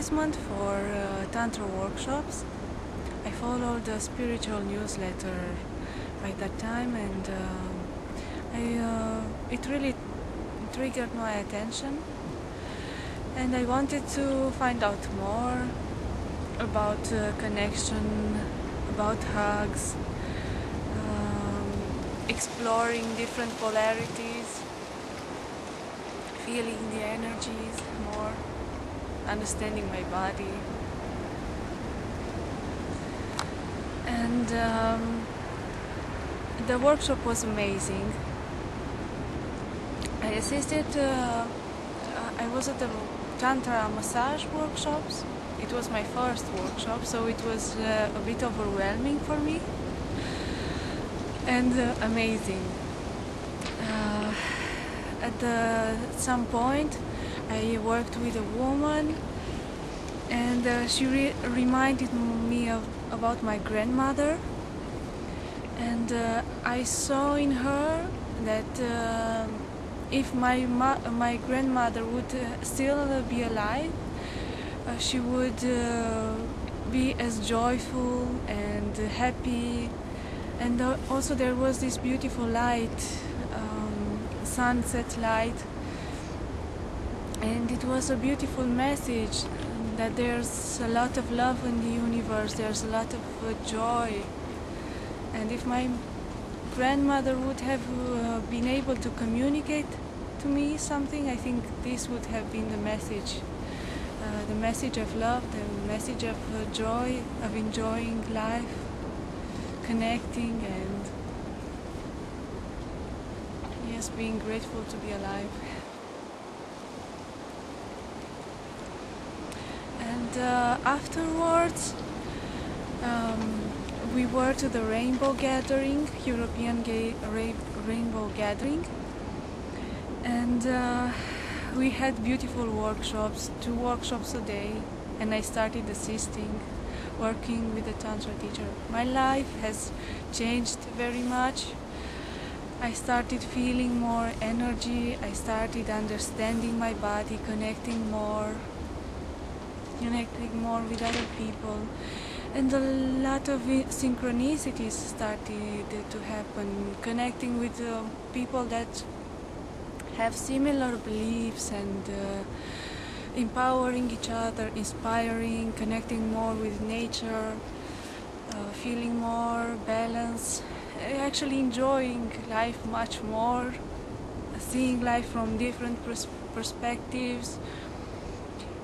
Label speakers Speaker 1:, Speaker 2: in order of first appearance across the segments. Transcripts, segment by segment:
Speaker 1: advertisement for uh, Tantra workshops. I followed the spiritual newsletter by that time and uh, I, uh, it really triggered my attention and I wanted to find out more about uh, connection, about hugs, um, exploring different polarities, feeling the energies more, understanding my body. And um, the workshop was amazing. I assisted, uh, I was at the Tantra massage workshops. It was my first workshop, so it was uh, a bit overwhelming for me and uh, amazing. Uh, at the, some point, I worked with a woman, and uh, she re reminded me of about my grandmother, and uh, I saw in her that uh, if my my grandmother would uh, still be alive, uh, she would uh, be as joyful and happy. And also there was this beautiful light, um, sunset light, and it was a beautiful message that there's a lot of love in the universe. There's a lot of joy, and if my grandmother would have uh, been able to communicate to me something, I think this would have been the message. Uh, the message of love, the message of uh, joy, of enjoying life, connecting and yes, being grateful to be alive. And uh, afterwards, um, we were to the Rainbow Gathering, European Gay Ra Rainbow Gathering, and uh, we had beautiful workshops, two workshops a day, and I started assisting, working with a Tantra teacher. My life has changed very much. I started feeling more energy, I started understanding my body, connecting more, connecting more with other people. And a lot of synchronicities started to happen connecting with uh, people that have similar beliefs and uh, empowering each other inspiring connecting more with nature uh, feeling more balance actually enjoying life much more seeing life from different pers perspectives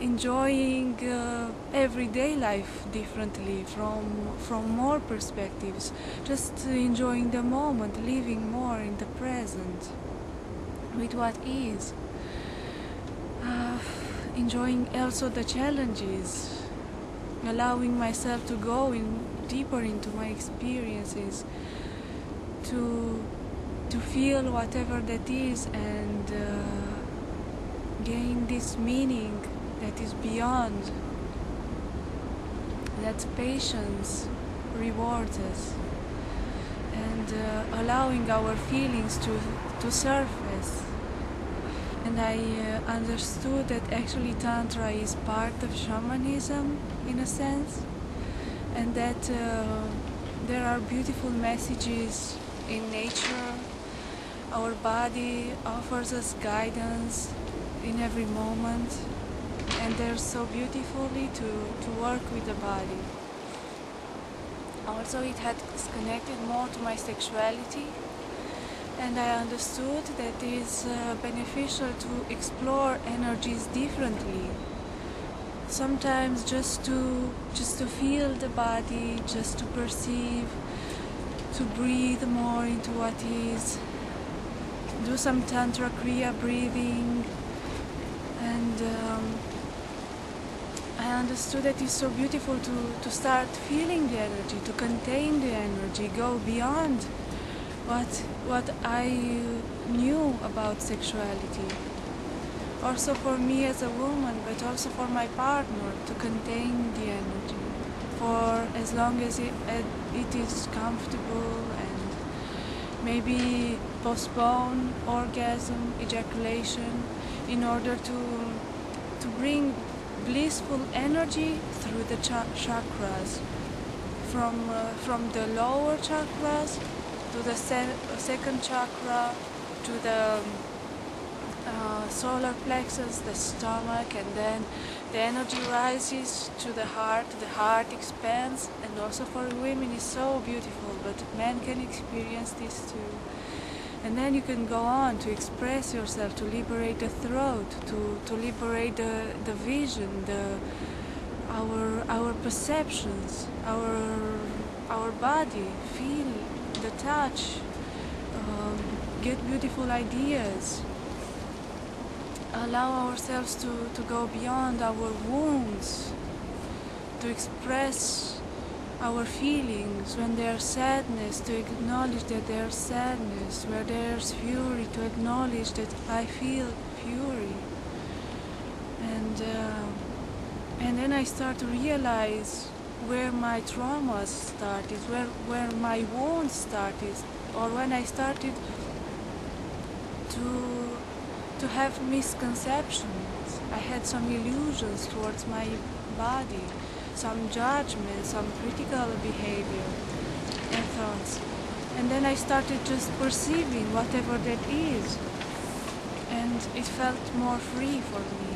Speaker 1: enjoying uh, everyday life differently from from more perspectives. Just enjoying the moment living more in the present with what is. Uh, enjoying also the challenges allowing myself to go in deeper into my experiences to to feel whatever that is and uh, gain this meaning that is beyond, that patience rewards us, and uh, allowing our feelings to, to surface. And I uh, understood that actually Tantra is part of shamanism in a sense, and that uh, there are beautiful messages in nature. Our body offers us guidance in every moment and they're so beautifully to, to work with the body. Also it had connected more to my sexuality and I understood that it is uh, beneficial to explore energies differently. Sometimes just to just to feel the body, just to perceive, to breathe more into what is, do some tantra kriya breathing and um, I understood that it's so beautiful to, to start feeling the energy, to contain the energy, go beyond what, what I knew about sexuality. Also for me as a woman, but also for my partner, to contain the energy for as long as it, it is comfortable and maybe postpone orgasm, ejaculation, in order to to bring blissful energy through the cha- chakras, from uh, from the lower chakras to the se- second chakra to the uh, solar plexus, the stomach, and then the energy rises to the heart, the heart expands, and also for women is so beautiful, but men can experience this too. And then you can go on to express yourself, to liberate the throat, to, to liberate the, the vision, the our our perceptions, our our body, feel the touch, um, get beautiful ideas. Allow ourselves to, to go beyond our wounds, to express our feelings when there's sadness, to acknowledge that there's sadness, where there's fury, to acknowledge that I feel fury. And, uh, and then I start to realize where my traumas started, where, where my wounds started, or when I started to to have misconceptions. I had some illusions towards my body, some judgment, some critical behavior and thoughts. And then I started just perceiving whatever that is. And it felt more free for me.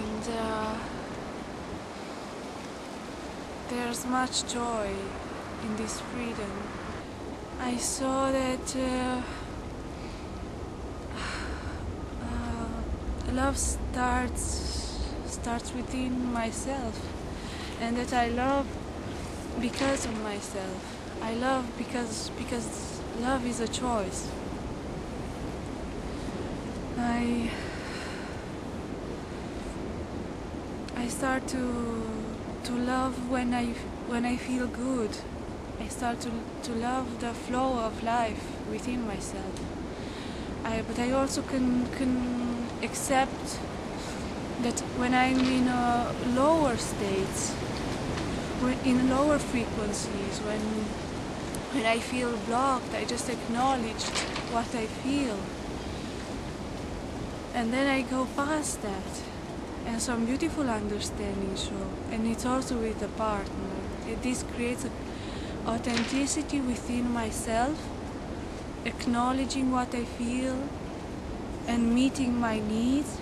Speaker 1: And uh, there's much joy in this freedom. I saw that. Uh, love starts starts within myself and that I love because of myself. I love because because love is a choice. I I start to to love when I when I feel good. I start to to love the flow of life within myself. I, but I also can can accept that when I'm in a lower states, when in lower frequencies, when when I feel blocked, I just acknowledge what I feel. And then I go past that. And some beautiful understanding show. And it's also with a partner. This creates authenticity within myself, acknowledging what I feel, and meeting my needs,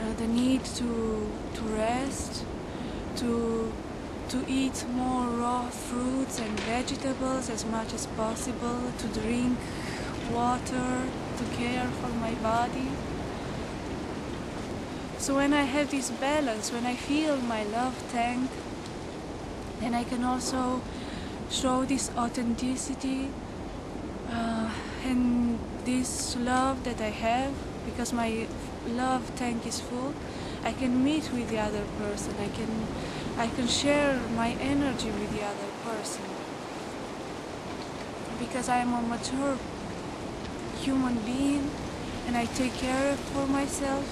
Speaker 1: uh, the need to to rest, to to eat more raw fruits and vegetables as much as possible, to drink water, to care for my body. So when I have this balance, when I feel my love tank, then I can also show this authenticity uh, and this love that I have, because my love tank is full, I can meet with the other person. I can, I can share my energy with the other person. Because I am a mature human being and I take care for myself.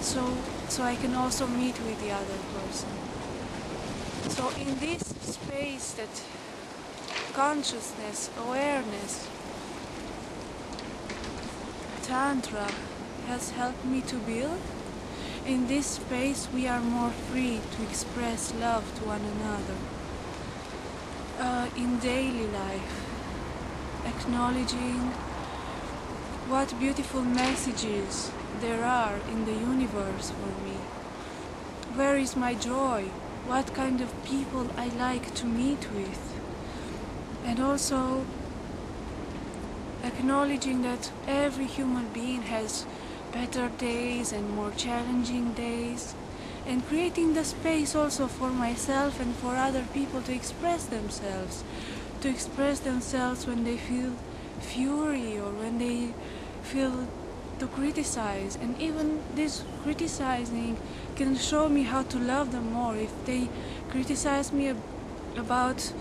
Speaker 1: So, so I can also meet with the other person. So in this space that consciousness, awareness, Tantra has helped me to build. In this space, we are more free to express love to one another. Uh, in daily life, acknowledging what beautiful messages there are in the universe for me. Where is my joy? What kind of people I like to meet with? And also acknowledging that every human being has better days and more challenging days and creating the space also for myself and for other people to express themselves to express themselves when they feel fury or when they feel to criticize. And even this criticizing can show me how to love them more. If they criticize me ab- about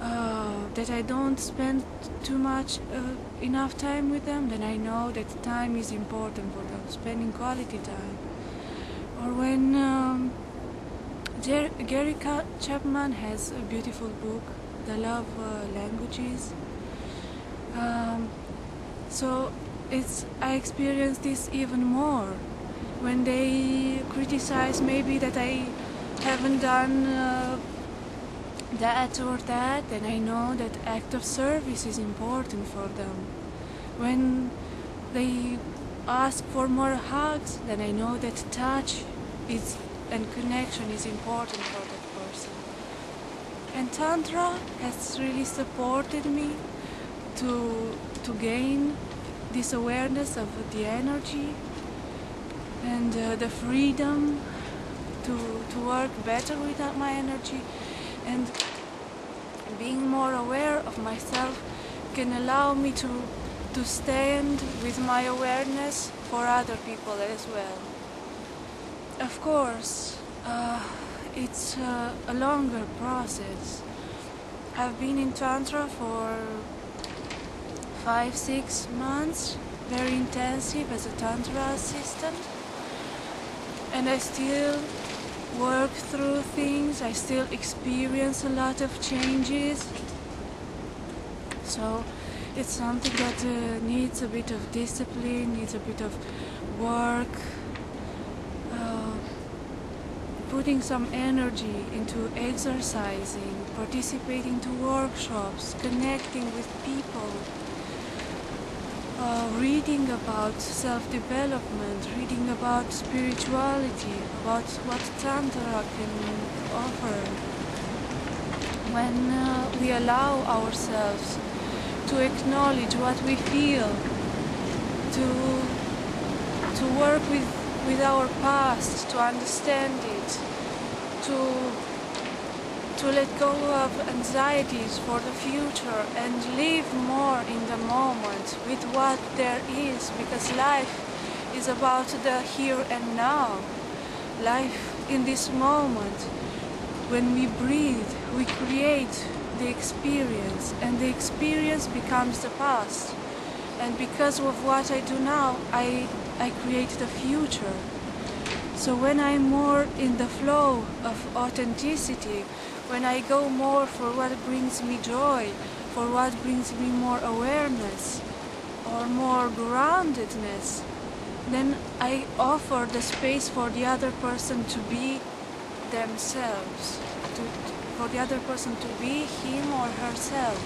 Speaker 1: uh, that I don't spend too much uh, enough time with them, then I know that time is important spending quality time. Or when um, Jer- Gary Chapman has a beautiful book, The Love uh, Languages. Um, so it's I experience this even more when they criticize maybe that I haven't done uh, that or that, and I know that act of service is important for them. When they ask for more hugs, then I know that touch is and connection is important for that person. And Tantra has really supported me to to gain this awareness of the energy and uh, the freedom to to work better with my energy and being more aware of myself can allow me to to stand with my awareness for other people as well. Of course, uh, it's uh, a longer process. I've been in Tantra for five, six months, very intensive as a Tantra assistant, and I still work through things, I still experience a lot of changes. So it's something that uh, needs a bit of discipline, needs a bit of work, uh, putting some energy into exercising, participating to workshops, connecting with people, uh, reading about self-development, reading about spirituality, about what Tantra can offer. When uh, we allow ourselves to acknowledge what we feel, to to work with with our past, to understand it, to to let go of anxieties for the future and live more in the moment with what there is because life is about the here and now. Life in this moment. When we breathe, we create the experience and the experience becomes the past. And because of what I do now, I, I create the future. So when I'm more in the flow of authenticity, when I go more for what brings me joy, for what brings me more awareness or more groundedness, then I offer the space for the other person to be themselves, to, for the other person to be him or herself.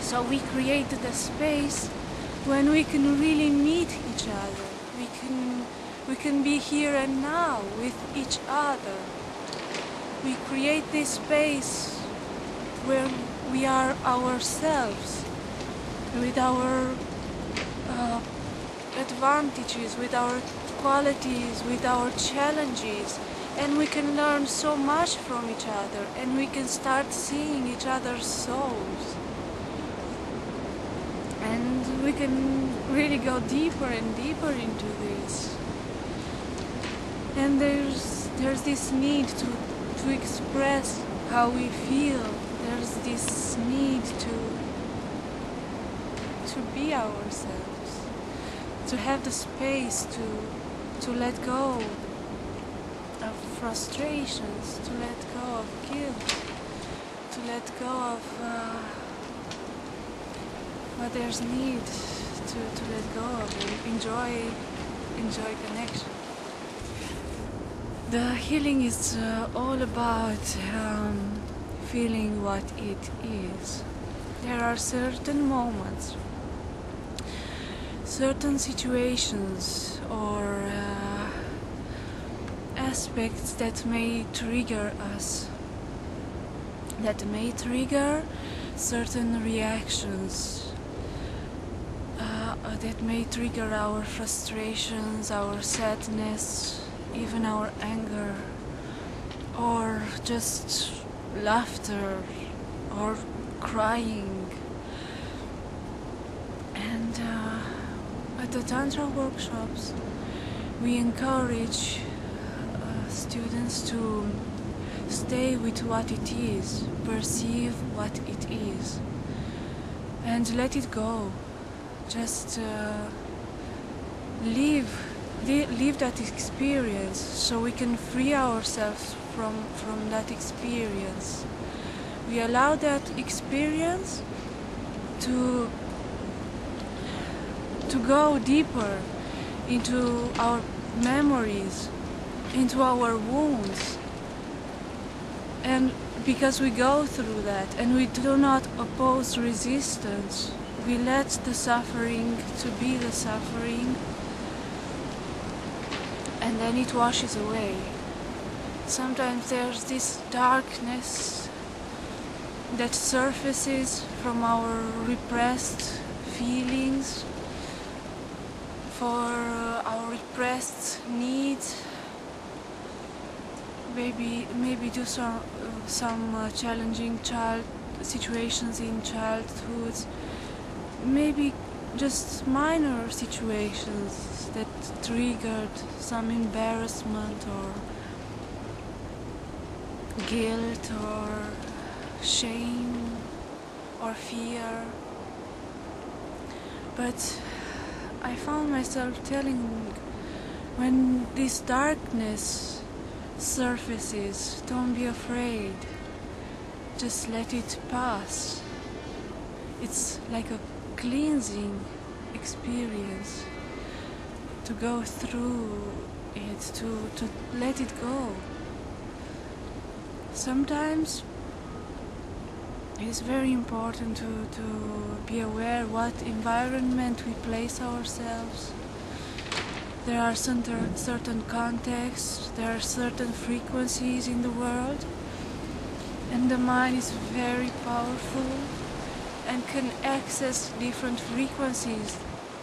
Speaker 1: So we create the space when we can really meet each other. We can we can be here and now with each other. We create this space where we are ourselves with our uh, advantages, with our qualities, with our challenges, and we can learn so much from each other and we can start seeing each other's souls. And we can really go deeper and deeper into this. And there's there's this need to to express how we feel. There's this need to to be ourselves, to have the space to to let go frustrations, to let go of guilt, to let go of uh, what there's need to, to let go of enjoy enjoy connection. The healing is uh, all about um, feeling what it is. There are certain moments, certain situations, or uh, aspects that may trigger us, that may trigger certain reactions, uh, that may trigger our frustrations, our sadness, even our anger, or just laughter, or crying. And uh, at the Tantra workshops, we encourage uh, students to stay with what it is, perceive what it is, and let it go. Just uh, live live that experience so we can free ourselves from from that experience we allow that experience to to go deeper into our memories into our wounds. And because we go through that and we do not oppose resistance we let the suffering to be the suffering and then it washes away. Sometimes there's this darkness that surfaces from our repressed feelings for uh, our repressed needs maybe maybe do some uh, some uh, challenging child situations in childhood maybe just minor situations that triggered some embarrassment or guilt or shame or fear. But I found myself telling when this darkness surfaces. Don't be afraid. Just let it pass. It's like a cleansing experience to go through it to, to let it go. Sometimes it's very important to, to be aware what environment we place ourselves there are certain, certain contexts there are certain frequencies in the world and the mind is very powerful and can access different frequencies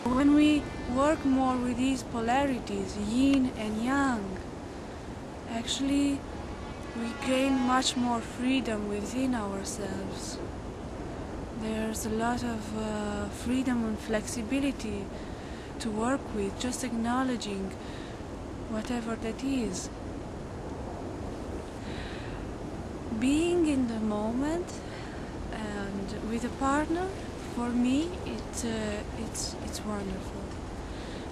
Speaker 1: when we work more with these polarities yin and yang actually we gain much more freedom within ourselves. There's a lot of uh, freedom and flexibility to work with, just acknowledging whatever that is. Being in the moment and with a partner, for me, it, uh, it's, it's wonderful.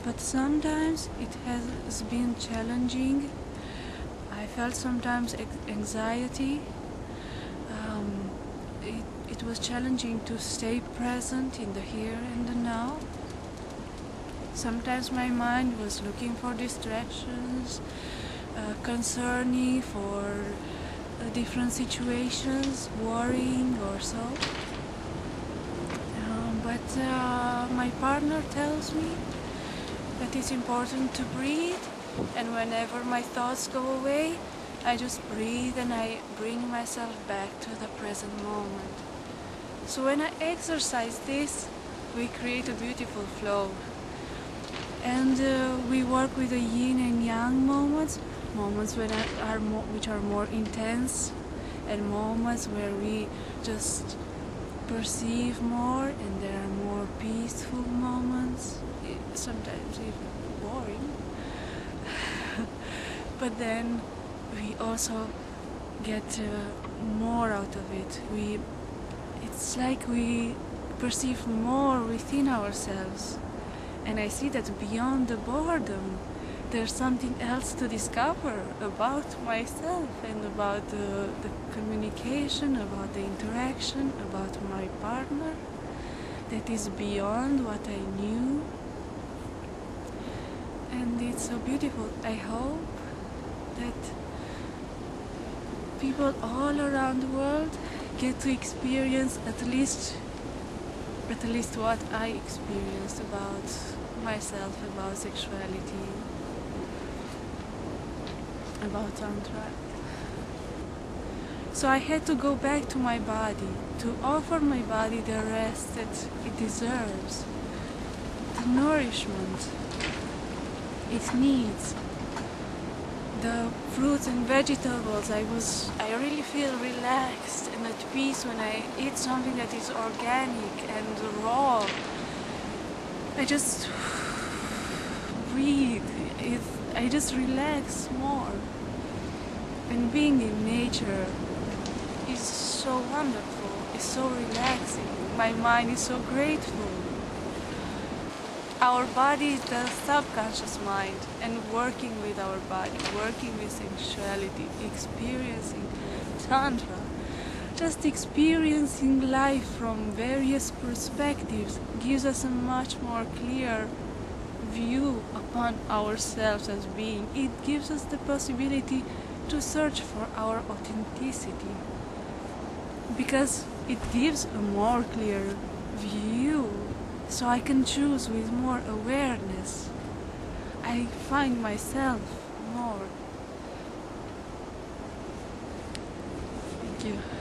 Speaker 1: But sometimes it has been challenging I felt sometimes anxiety. Um, it, it was challenging to stay present in the here and the now. Sometimes my mind was looking for distractions, uh, concerning for uh, different situations, worrying or so. Um, but uh, my partner tells me that it's important to breathe and whenever my thoughts go away, I just breathe and I bring myself back to the present moment. So when I exercise this, we create a beautiful flow. And uh, we work with the yin and yang moments, moments are more, which are more intense, and moments where we just perceive more and there are more peaceful moments, sometimes even boring. But then we also get uh, more out of it. We it's like we perceive more within ourselves and i see that beyond the boredom there's something else to discover about myself and about the, the communication about the interaction about my partner that is beyond what i knew. And it's so beautiful. I hope that people all around the world get to experience at least at least what I experienced about myself, about sexuality, about tantra. So I had to go back to my body, to offer my body the rest that it deserves, the nourishment it needs the fruits and vegetables I was I really feel relaxed and at peace when I eat something that is organic and raw I just breathe. I just relax more. And being in nature is so wonderful. It's so relaxing. My mind is so grateful. Our body is the subconscious mind and working with our body, working with sexuality, experiencing tantra, just experiencing life from various perspectives gives us a much more clear view upon ourselves as being. It gives us the possibility to search for our authenticity because it gives a more clear view so I can choose with more awareness. I find myself more. Thank you.